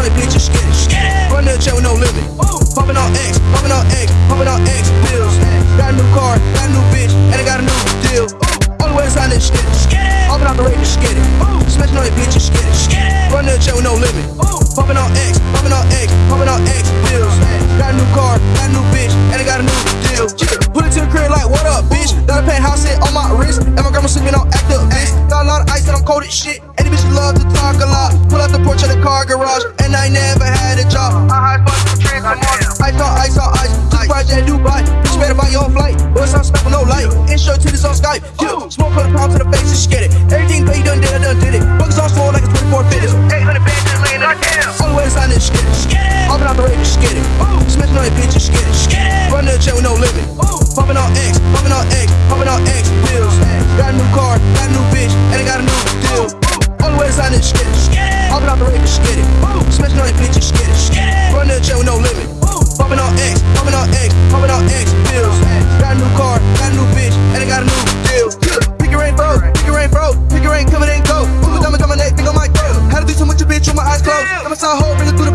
on the bitch and skid it. Run the jet with no limit. Pumping on X, pumping on X, pumping on X pills. Got a new car, got a new bitch, and I got a new deal. Only way to this skid it. Open out the and skid it. Smashing on the bitch and skid it. Run the jet with no limit. Pumping on X, pumping on X, pumping on X pills. Got a new car, got a new bitch, and I got a new deal. Put it to the crib like, what up, bitch? Got a penthouse on my wrist, and my grandma sleeping on active, bitch. Got a lot of ice and I'm cold as shit. Car garage, and I never had a job. I high the I'm on ice on ice. Just project Dubai, bitch better buy your own flight. Boys on spec with no light. Intro to this on Skype. Yeah. Smoke on the pound to the face, just get it. Everything paid, done did, I done did it. Buckets on slow like a 24 fitters. 800 bands just laying on down. Only way to sign this skid it. Open out the rate, just get it. On the bitch, just get it. Run the jet it. Open out the just get it. Smashing on the bitch, get it. Run the jet with no limit. Pumping on X, pumping on X, pumping on X pills. Got a new car, got a new bitch, and I got a new deal. Pick your rain, bro. Pick your rain, bro. Pick your rain, come it ain't go. Ooh, diamond, diamond, neck, think on my throat. Had to do too much, bitch, with my eyes closed. I'm a side hoe, bring it through the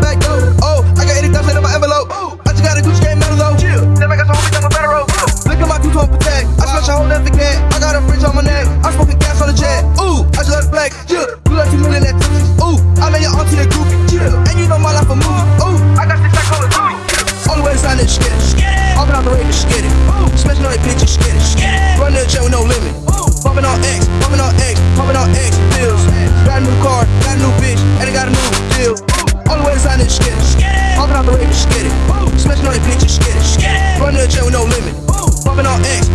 bitch and skid it. Run the with no limit. Pumping on X, pumping on X, pumping on X pills. Got a new car, got a new bitch, and I got a new deal. Only way to sign this skid it. Open out the rate and. Smashing on that bitch skid it. Run the with no limit. Pumping on X.